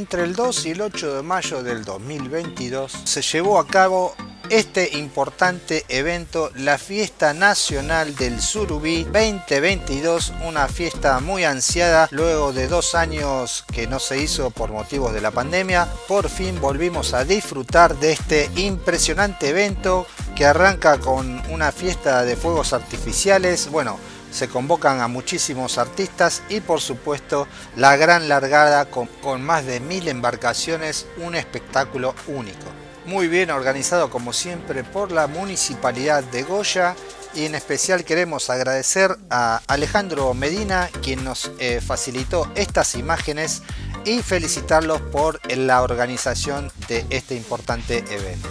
entre el 2 y el 8 de mayo del 2022 se llevó a cabo este importante evento, la Fiesta Nacional del Surubí 2022, una fiesta muy ansiada luego de dos años que no se hizo por motivos de la pandemia. Por fin volvimos a disfrutar de este impresionante evento que arranca con una fiesta de fuegos artificiales. Bueno, se convocan a muchísimos artistas y por supuesto la gran largada con, más de mil embarcaciones, un espectáculo único muy bien organizado como siempre por la Municipalidad de Goya y en especial queremos agradecer a Alejandro Medina quien nos eh, facilitó estas imágenes y felicitarlos por la organización de este importante evento.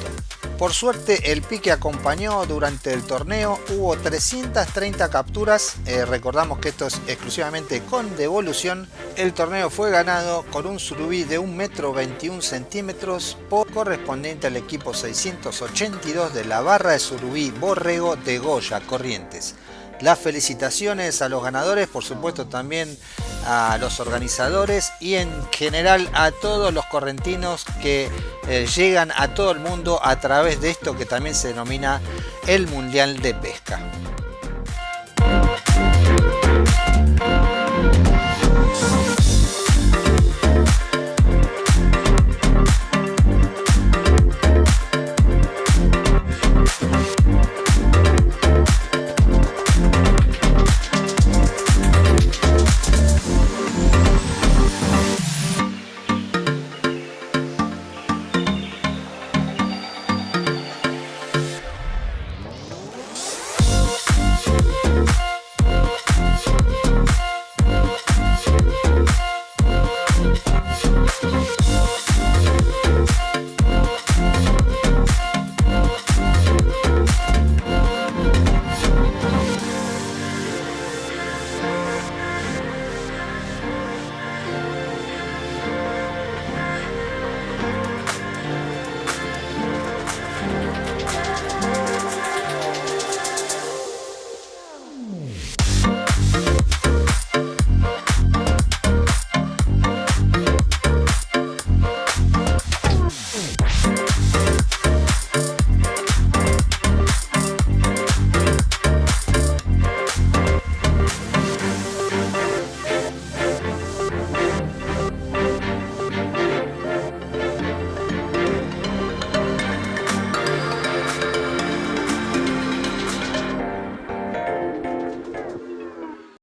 Por suerte el pique acompañó durante el torneo, hubo 330 capturas, eh, recordamos que esto es exclusivamente con devolución. El torneo fue ganado con un surubí de 1 metro 21 centímetros por correspondiente al equipo 682 de la barra de surubí Borrego de Goya Corrientes las felicitaciones a los ganadores, por supuesto también a los organizadores y en general a todos los correntinos que eh, llegan a todo el mundo a través de esto que también se denomina el Mundial de Pesca.